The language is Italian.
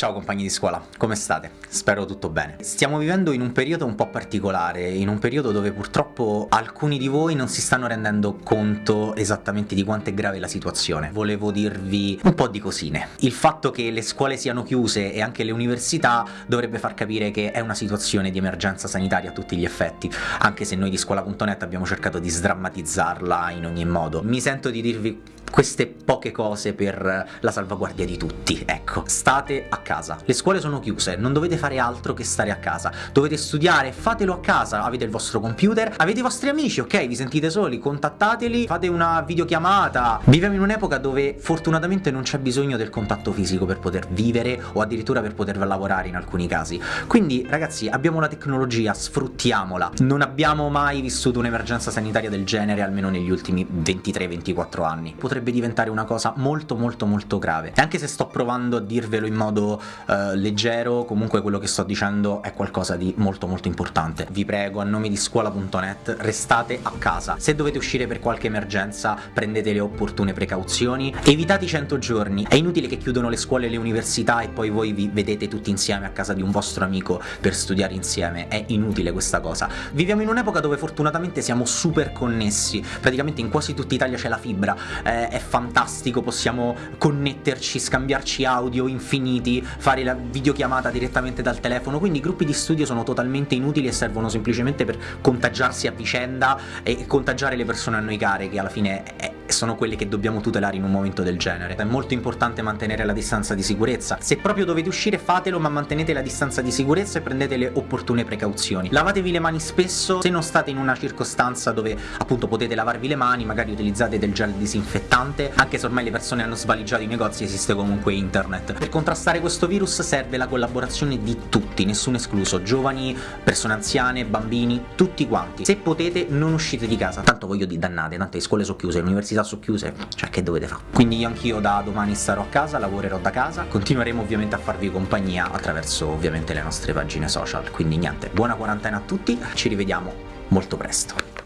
Ciao compagni di scuola, come state? Spero tutto bene. Stiamo vivendo in un periodo un po' particolare, in un periodo dove purtroppo alcuni di voi non si stanno rendendo conto esattamente di quanto è grave la situazione. Volevo dirvi un po' di cosine. Il fatto che le scuole siano chiuse e anche le università dovrebbe far capire che è una situazione di emergenza sanitaria a tutti gli effetti, anche se noi di scuola.net abbiamo cercato di sdrammatizzarla in ogni modo. Mi sento di dirvi queste poche cose per la salvaguardia di tutti, ecco. State a casa. Le scuole sono chiuse, non dovete fare altro che stare a casa. Dovete studiare, fatelo a casa, avete il vostro computer, avete i vostri amici, ok? Vi sentite soli, contattateli, fate una videochiamata. Viviamo in un'epoca dove fortunatamente non c'è bisogno del contatto fisico per poter vivere o addirittura per poter lavorare in alcuni casi. Quindi ragazzi, abbiamo la tecnologia, sfruttiamola. Non abbiamo mai vissuto un'emergenza sanitaria del genere, almeno negli ultimi 23-24 anni. Potrebbe potrebbe diventare una cosa molto molto molto grave. E anche se sto provando a dirvelo in modo uh, leggero, comunque quello che sto dicendo è qualcosa di molto molto importante. Vi prego, a nome di scuola.net, restate a casa. Se dovete uscire per qualche emergenza, prendete le opportune precauzioni. Evitate i 100 giorni. È inutile che chiudono le scuole e le università e poi voi vi vedete tutti insieme a casa di un vostro amico per studiare insieme. È inutile questa cosa. Viviamo in un'epoca dove fortunatamente siamo super connessi. Praticamente in quasi tutta Italia c'è la fibra. Eh, è fantastico, possiamo connetterci, scambiarci audio infiniti, fare la videochiamata direttamente dal telefono, quindi i gruppi di studio sono totalmente inutili e servono semplicemente per contagiarsi a vicenda e contagiare le persone a noi care, che alla fine sono quelle che dobbiamo tutelare in un momento del genere. È molto importante mantenere la distanza di sicurezza. Se proprio dovete uscire fatelo, ma mantenete la distanza di sicurezza e prendete le opportune precauzioni. Lavatevi le mani spesso, se non state in una circostanza dove appunto potete lavarvi le mani, magari utilizzate del gel disinfettante, anche se ormai le persone hanno svaligiato i negozi esiste comunque internet. Per contrastare questo virus serve la collaborazione di tutti, nessuno escluso, giovani, persone anziane, bambini, tutti quanti. Se potete non uscite di casa, tanto voglio di dannate, tanto le scuole sono chiuse, le università sono chiuse, cioè che dovete fare? Quindi io anch'io da domani starò a casa, lavorerò da casa, continueremo ovviamente a farvi compagnia attraverso ovviamente le nostre pagine social, quindi niente, buona quarantena a tutti, ci rivediamo molto presto.